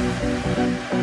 Música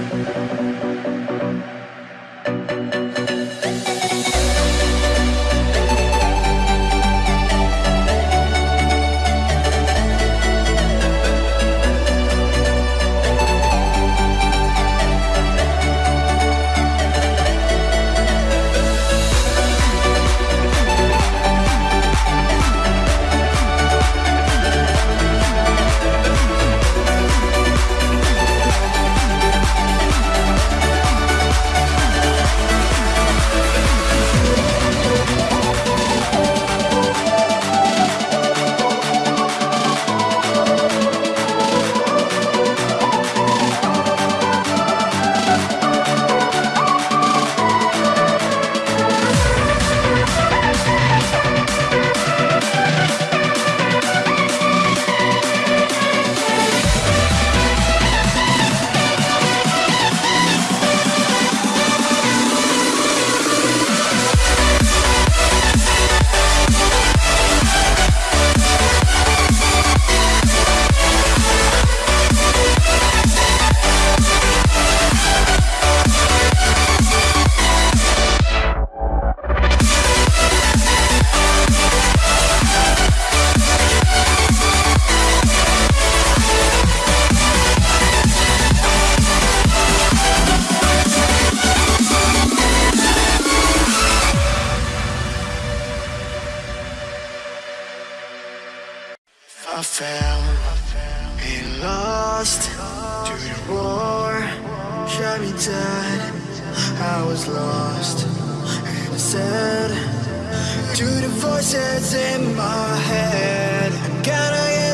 voices in my head. Can I?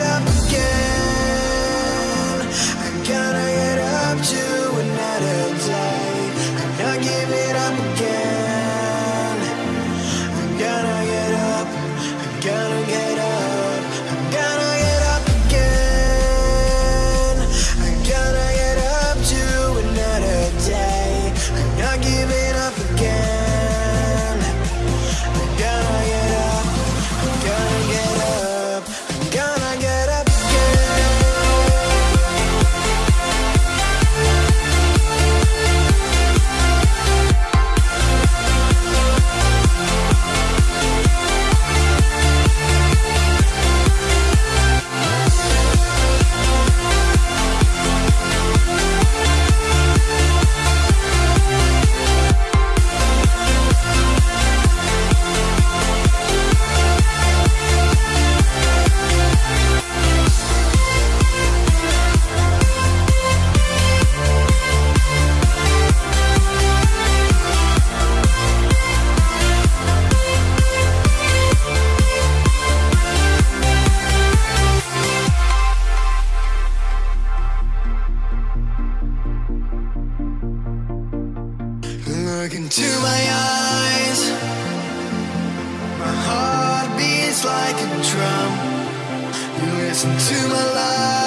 Drum. You listen to my life.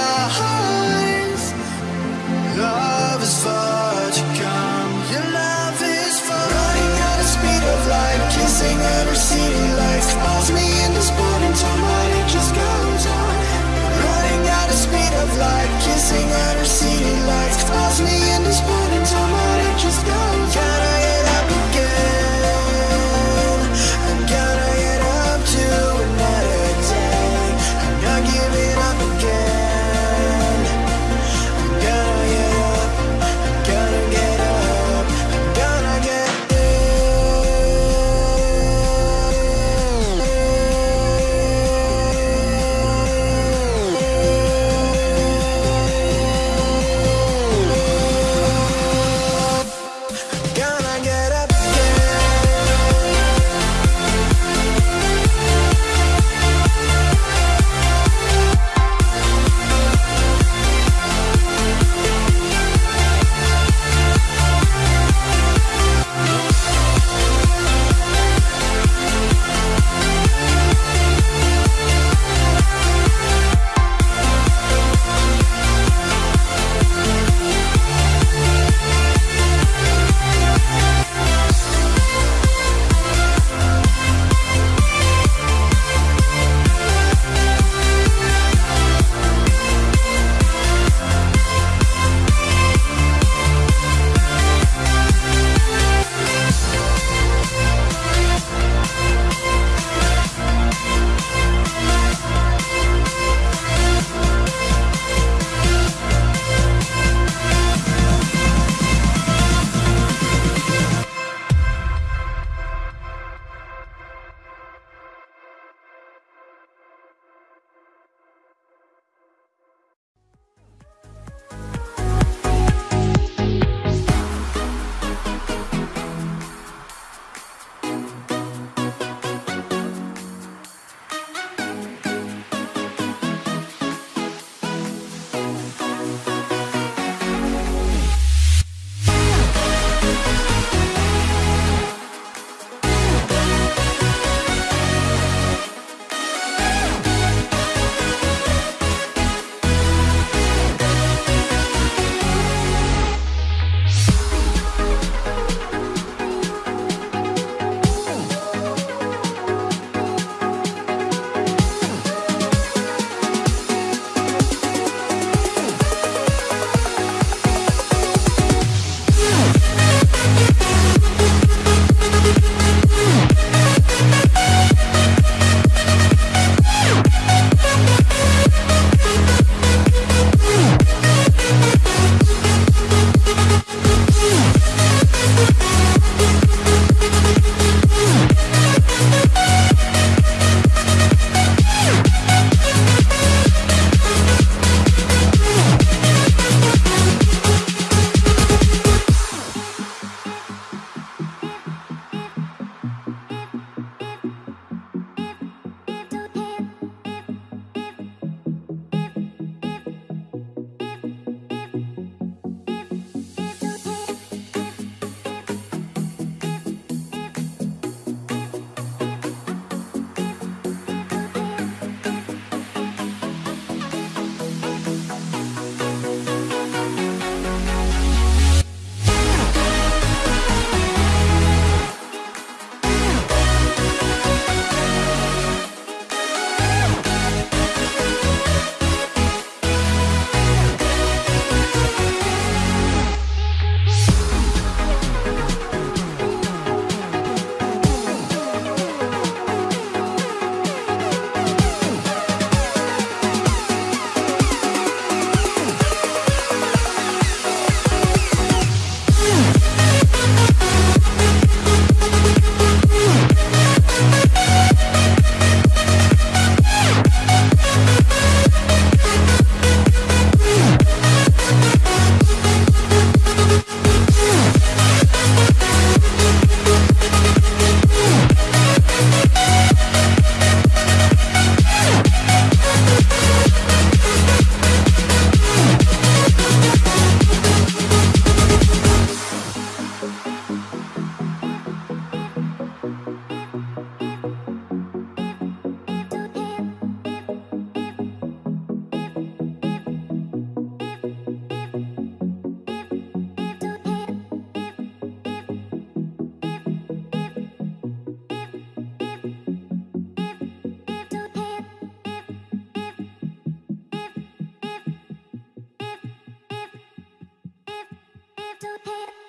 have to care.